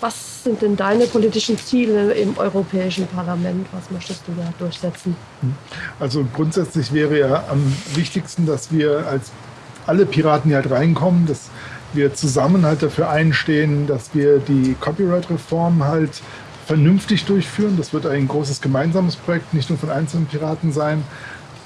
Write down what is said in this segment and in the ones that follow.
Was sind denn deine politischen Ziele im Europäischen Parlament? Was möchtest du da durchsetzen? Also grundsätzlich wäre ja am wichtigsten, dass wir als alle Piraten, die halt reinkommen, dass wir zusammen halt dafür einstehen, dass wir die Copyright-Reform halt vernünftig durchführen. Das wird ein großes gemeinsames Projekt, nicht nur von einzelnen Piraten sein,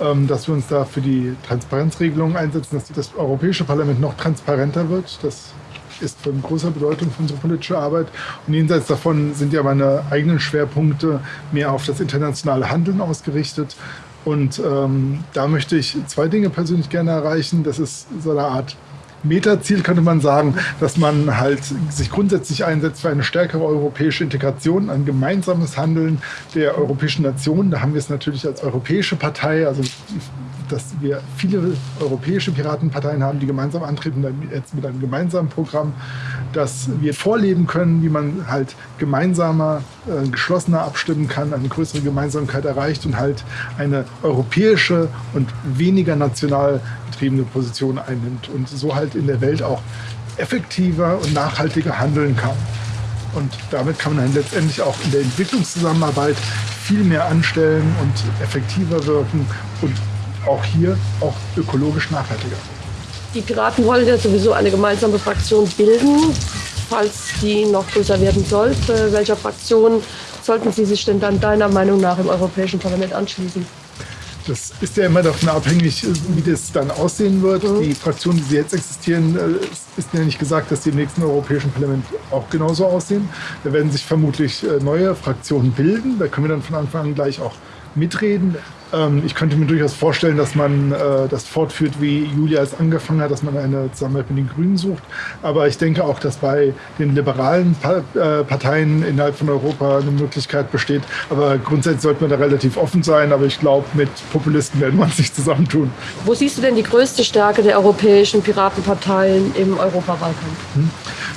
ähm, dass wir uns da für die Transparenzregelungen einsetzen, dass das Europäische Parlament noch transparenter wird. Das ist von großer Bedeutung für unsere politische Arbeit. Und jenseits davon sind ja meine eigenen Schwerpunkte mehr auf das internationale Handeln ausgerichtet. Und ähm, da möchte ich zwei Dinge persönlich gerne erreichen. Das ist so eine Art Metaziel könnte man sagen, dass man halt sich grundsätzlich einsetzt für eine stärkere europäische Integration, ein gemeinsames Handeln der europäischen Nationen. Da haben wir es natürlich als europäische Partei, also dass wir viele europäische Piratenparteien haben, die gemeinsam antreten, jetzt mit einem gemeinsamen Programm, dass wir vorleben können, wie man halt gemeinsamer, äh, geschlossener abstimmen kann, eine größere Gemeinsamkeit erreicht und halt eine europäische und weniger national getriebene Position einnimmt und so halt in der Welt auch effektiver und nachhaltiger handeln kann. Und damit kann man dann letztendlich auch in der Entwicklungszusammenarbeit viel mehr anstellen und effektiver wirken und auch hier auch ökologisch nachhaltiger. Die Piraten wollen ja sowieso eine gemeinsame Fraktion bilden, falls die noch größer werden sollte. Welcher Fraktion sollten Sie sich denn dann deiner Meinung nach im Europäischen Parlament anschließen? Das ist ja immer davon abhängig, wie das dann aussehen wird. Mhm. Die Fraktionen, die jetzt existieren, äh, ist ja nicht gesagt, dass die im nächsten Europäischen Parlament auch genauso aussehen. Da werden sich vermutlich äh, neue Fraktionen bilden. Da können wir dann von Anfang an gleich auch mitreden. Ähm, ich könnte mir durchaus vorstellen, dass man äh, das fortführt, wie Julia es angefangen hat, dass man eine Zusammenarbeit mit den Grünen sucht. Aber ich denke auch, dass bei den liberalen äh, Parteien innerhalb von Europa eine Möglichkeit besteht. Aber grundsätzlich sollte man da relativ offen sein. Aber ich glaube, mit Populisten werden uns nicht zusammentun. Wo siehst du denn die größte Stärke der europäischen Piratenparteien im Europawahlkampf? Hm.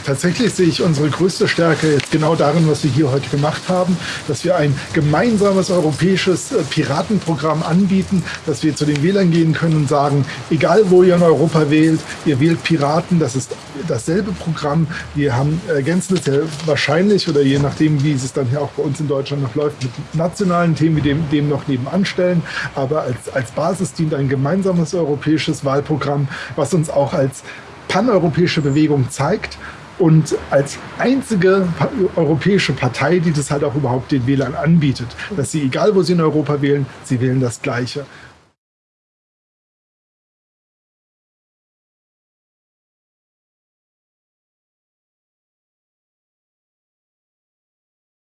Tatsächlich sehe ich unsere größte Stärke jetzt genau darin, was wir hier heute gemacht haben, dass wir ein gemeinsames europäisches äh, Piratenprogramm anbieten, dass wir zu den Wählern gehen können und sagen, egal wo ihr in Europa wählt, ihr wählt Piraten, das ist dasselbe Programm. Wir haben ergänzen es ja wahrscheinlich oder je nachdem, wie es dann hier auch bei uns in Deutschland noch läuft, mit nationalen Themen, wie dem, dem noch nebenan stellen. Aber als, als Basis dient ein gemeinsames europäisches Wahlprogramm, was uns auch als paneuropäische Bewegung zeigt und als einzige europäische Partei, die das halt auch überhaupt den Wählern anbietet, dass sie, egal wo sie in Europa wählen, sie wählen das Gleiche.